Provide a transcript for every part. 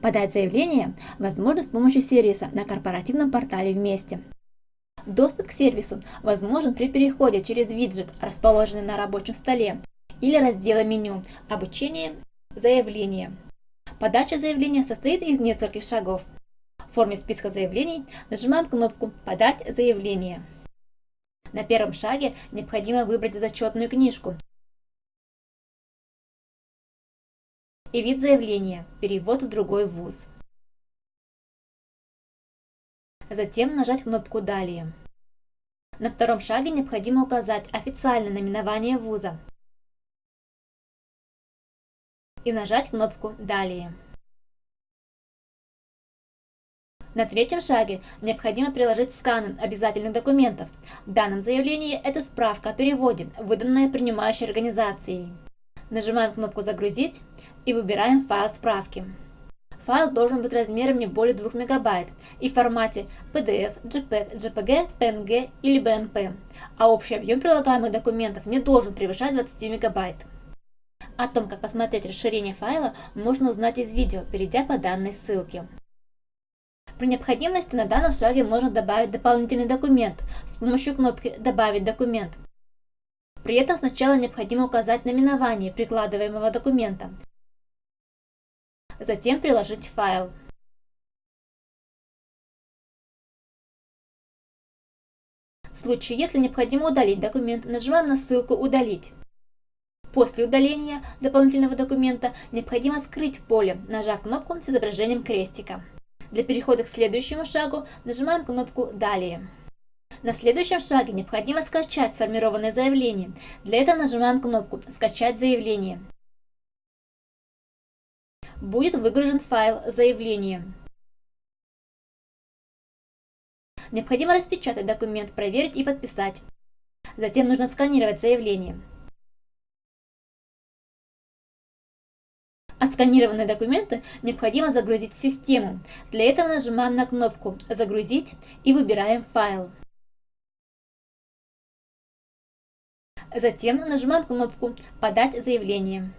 Подать заявление возможно с помощью сервиса на корпоративном портале «Вместе». Доступ к сервису возможен при переходе через виджет, расположенный на рабочем столе, или раздела меню «Обучение. Заявление». Подача заявления состоит из нескольких шагов. В форме списка заявлений нажимаем кнопку «Подать заявление». На первом шаге необходимо выбрать зачетную книжку и вид заявления «Перевод в другой вуз». Затем нажать кнопку «Далее». На втором шаге необходимо указать официальное наименование вуза и нажать кнопку «Далее». На третьем шаге необходимо приложить сканы обязательных документов. В данном заявлении это справка о переводе, выданная принимающей организацией. Нажимаем кнопку «Загрузить» и выбираем файл справки. Файл должен быть размером не более 2 МБ и в формате PDF, JPEG, JPG, PNG или BMP, а общий объем прилагаемых документов не должен превышать 20 МБ. О том, как посмотреть расширение файла, можно узнать из видео, перейдя по данной ссылке. При необходимости на данном шаге можно добавить дополнительный документ с помощью кнопки «Добавить документ». При этом сначала необходимо указать наименование прикладываемого документа, затем приложить файл. В случае, если необходимо удалить документ, нажимаем на ссылку «Удалить». После удаления дополнительного документа необходимо скрыть поле, нажав кнопку с изображением крестика. Для перехода к следующему шагу нажимаем кнопку «Далее». На следующем шаге необходимо скачать сформированное заявление. Для этого нажимаем кнопку «Скачать заявление». Будет выгружен файл заявления. Необходимо распечатать документ, проверить и подписать. Затем нужно сканировать заявление. Отсканированные документы необходимо загрузить в систему. Для этого нажимаем на кнопку «Загрузить» и выбираем файл. Затем нажимаем кнопку «Подать заявление».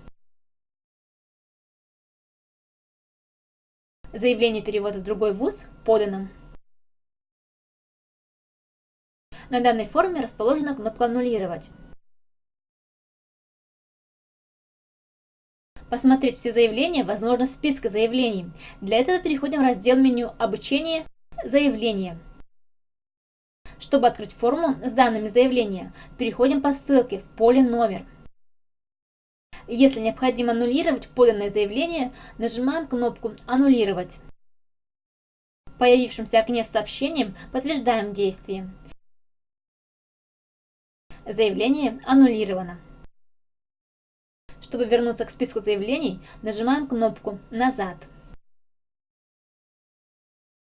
Заявление перевода в другой вуз подано. На данной форме расположена кнопка «Аннулировать». Посмотреть все заявления возможно в списке заявлений. Для этого переходим в раздел меню «Обучение. Заявления». Чтобы открыть форму с данными заявления, переходим по ссылке в поле «Номер». Если необходимо аннулировать поданное заявление, нажимаем кнопку «Аннулировать». В окне с сообщением подтверждаем действие. Заявление аннулировано. Чтобы вернуться к списку заявлений, нажимаем кнопку «Назад».